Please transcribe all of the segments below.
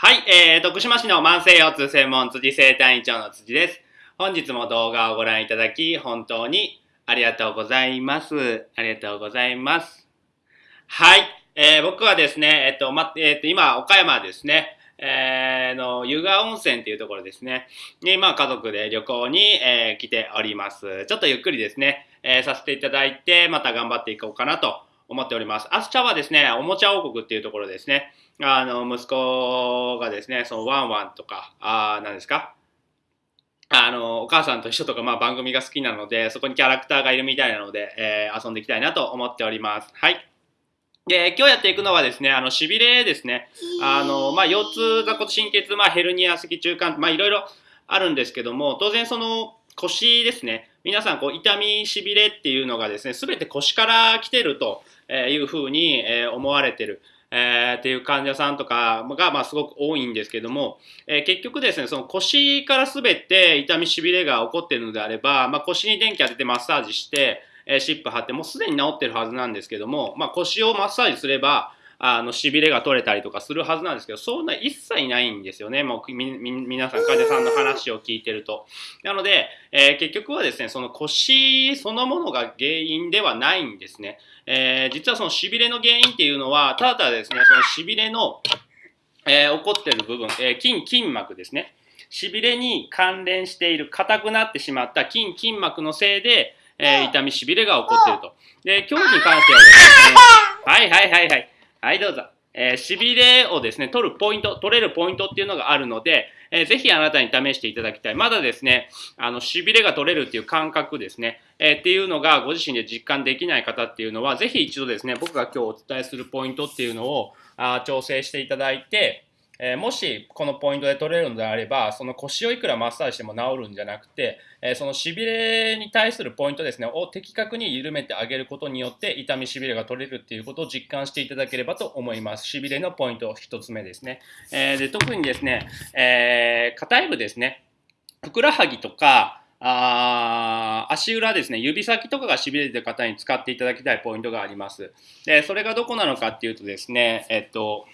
はい、えー、徳島市の慢性腰痛専門辻生体院長の辻です。本日も動画をご覧いただき、本当にありがとうございます。ありがとうございます。はい、えー、僕はですね、えっと、ま、えっと、今、岡山ですね、えー、の、湯川温泉っていうところですね、に、まあ、家族で旅行に、えー来ております。ちょっとゆっくりですね、えーさせていただいて、また頑張っていこうかなと思っております。明日はですね、おもちゃ王国っていうところですね、あの、息子がですね、そのワンワンとか、あー何ですか？あの、お母さんと一緒とか、まあ番組が好きなので、そこにキャラクターがいるみたいなので、えー遊んでいきたいなと思っております。はい。で、今日やっていくのはですね、あの、しびれですね。あの、まあ、腰痛、座骨神経痛、まあ、ヘルニア、脊柱管、まあ、いろいろあるんですけども、当然その腰ですね。皆さん、こう、痛み、しびれっていうのがですね、すべて腰から来てるというふうに思われてる。えーっていう患者さんとかが、まあ、すごく多いんですけども、えー結局ですね、その腰からすべて痛み、しびれが起こっているのであれば、まあ、腰に電気当ててマッサージして、えーシップ貼って、もうすでに治ってるはずなんですけども、まあ、腰をマッサージすれば、あの、しびれが取れたりとかするはずなんですけど、そんな一切ないんですよね。もう、み、み、皆さん、患者さんの話を聞いてると。なので、えー結局はですね、その腰そのものが原因ではないんですね。えー実はそのしびれの原因っていうのは、ただただですね、そのしびれの、えー起こってる部分、えー筋、筋膜ですね。しびれに関連している硬くなってしまった筋、筋膜のせいで、えー痛みしびれが起こっていると。で、今日に関してはですね、はいはいはいはい。はい、どうぞ。えー、しびれをですね、取るポイント、取れるポイントっていうのがあるので、えーぜひあなたに試していただきたい。まだですね、あの、しびれが取れるっていう感覚ですね、えーっていうのがご自身で実感できない方っていうのは、ぜひ一度ですね、僕が今日お伝えするポイントっていうのを、あ調整していただいて、えもしこのポイントで取れるのであれば、その腰をいくらマッサージしても治るんじゃなくて、えそのしびれに対するポイントですね、を的確に緩めてあげることによって、痛みしびれが取れるっていうことを実感していただければと思います。しびれのポイント一つ目ですね。えーで特にですね、えー硬い部ですね、ふくらはぎとか、あ足裏ですね、指先とかがしびれてる方に使っていただきたいポイントがあります。で、それがどこなのかっていうとですね、えっと、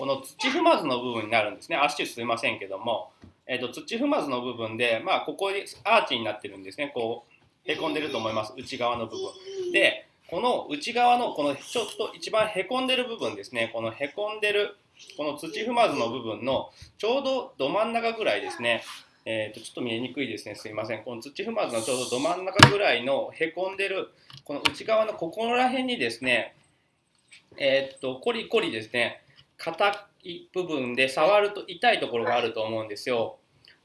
この土踏まずの部分になるんですね。足すいませんけども、えっと、土踏まずの部分で、まあ、ここにアーチになってるんですね。こう、へこんでると思います。内側の部分。で、この内側の、このちょっと一番へこんでる部分ですね。このへこんでる、この土踏まずの部分のちょうどど真ん中ぐらいですね。えー、とちょっと見えにくいですね、すいません。この土踏まずのちょうどど真ん中ぐらいのへこんでる、この内側のここら辺にですね、えーっと、コリコリですね、硬い部分で触ると痛いところがあると思うんですよ。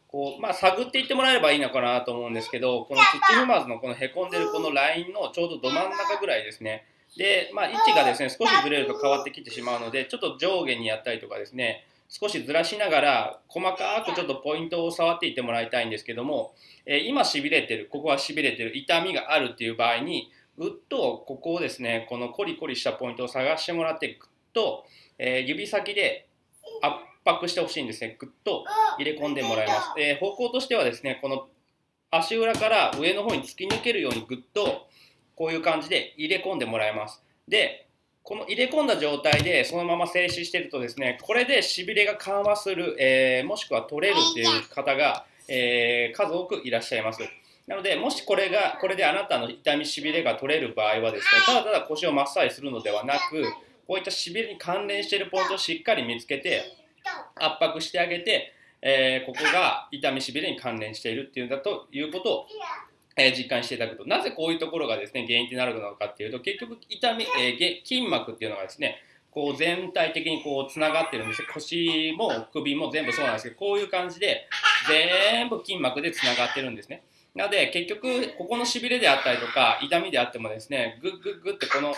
こう、まあ、探っていってもらえればいいのかなと思うんですけど、この土踏まずのこのへこんでるこのラインのちょうどど真ん中ぐらいですね。で、まあ、位置がですね、少しずれると変わってきてしまうので、ちょっと上下にやったりとかですね、少しずらしながら、細かくちょっとポイントを触っていってもらいたいんですけども、えー今しびれてる、ここはしびれてる、痛みがあるっていう場合に、ぐっとここをですね、このコリコリしたポイントを探してもらって、ぐっと、えー指先で圧迫してほしいんですね。ぐっと入れ込んでもらいます。えー方向としてはですね、この足裏から上の方に突き抜けるようにぐっとこういう感じで入れ込んでもらいます。で、この入れ込んだ状態でそのまま静止してるとですね、これでしびれが緩和する、えーもしくは取れるっていう方が、えー数多くいらっしゃいます。なので、もしこれが、これであなたの痛みしびれが取れる場合はですね、ただただ腰をマッサージするのではなく、こういったしびれに関連しているポイントをしっかり見つけて、圧迫してあげて、えーここが痛みしびれに関連しているっていうんだということを、えー実感していただくと。なぜこういうところがですね原因となるのかっていうと結局痛み、えーげ筋膜っていうのがですねこう全体的にこうつながってるんです腰も首も全部そうなんですけどこういう感じで全部筋膜でつながってるんですねなので結局ここのしびれであったりとか痛みであってもですねグッグッグッってこの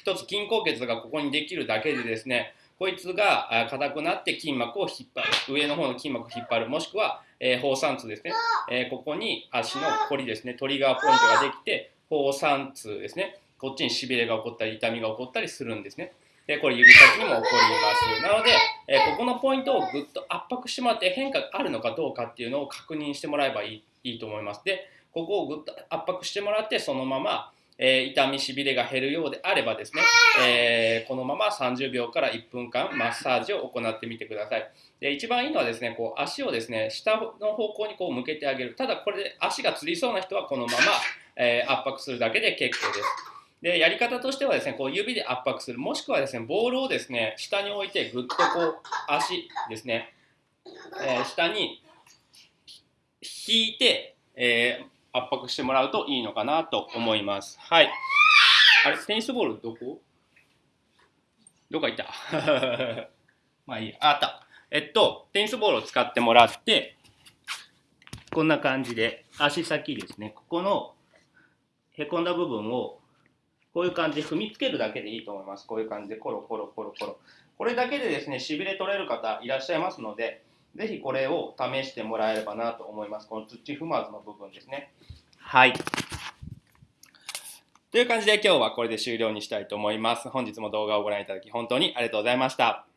一つ筋硬血がここにできるだけでですねこいつが硬くなって筋膜を引っ張る。上の方の筋膜を引っ張る。もしくは、えー、放散痛ですね、えーここに足のこりですね。トリガーポイントができて放散痛ですね。こっちにしびれが起こったり痛みが起こったりするんですね。でこれ指先にも起こります。なので、えーここのポイントをぐっと圧迫してもらって変化があるのかどうかっていうのを確認してもらえばいい。いいと思います。でここをぐっと圧迫してもらってそのまま、えー、痛みしびれが減るようであればですね、えー、このまま30秒から1分間マッサージを行ってみてください。で一番いいのはですねこう足をですね下の方向にこう向けてあげる。ただこれで足がつりそうな人はこのまま、えー、圧迫するだけで結構です。でやり方としてはですねこう指で圧迫する。もしくはですねボールをですね下に置いてぐっとこう足ですね、えー、下に引いて、えー、圧迫してもらうといいのかなと思います。はい。あれテニスボールどこ？どこ行った？まあいいや。あった。えっと、テニスボールを使ってもらって、こんな感じで、足先ですね、ここのへこんだ部分を、こういう感じで踏みつけるだけでいいと思います。こういう感じで、コロコロコロコロ。これだけでですね、しびれ取れる方いらっしゃいますので、ぜひこれを試してもらえればなと思います。この土踏まずの部分ですね。はい。という感じで今日はこれで終了にしたいと思います。本日も動画をご覧いただき本当にありがとうございました。